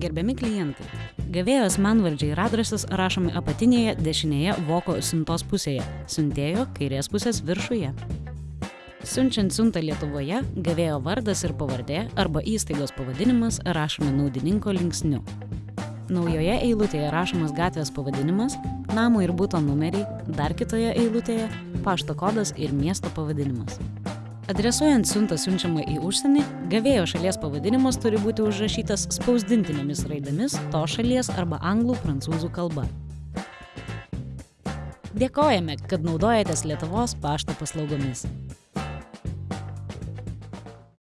Gerbiami klientai, gavėjo asmenvardžiai ir adresas rašomi apatinėje dešinėje voko siuntos pusėje, siuntėjo kairės pusės viršuje. Siunčiant siuntą Lietuvoje, gavėjo vardas ir pavardė arba įstaigos pavadinimas rašomi naudininko linksniu. Naujoje eilutėje rašomas gatvės pavadinimas, namo ir būto numeriai, dar kitoje eilutėje pašto kodas ir miesto pavadinimas. Adresuojant siuntą siunčiamą į užsienį, gavėjo šalies pavadinimas turi būti užrašytas spausdintinėmis raidomis to šalies arba anglų prancūzų kalba. Dėkojame, kad naudojatės Lietuvos pašto paslaugomis.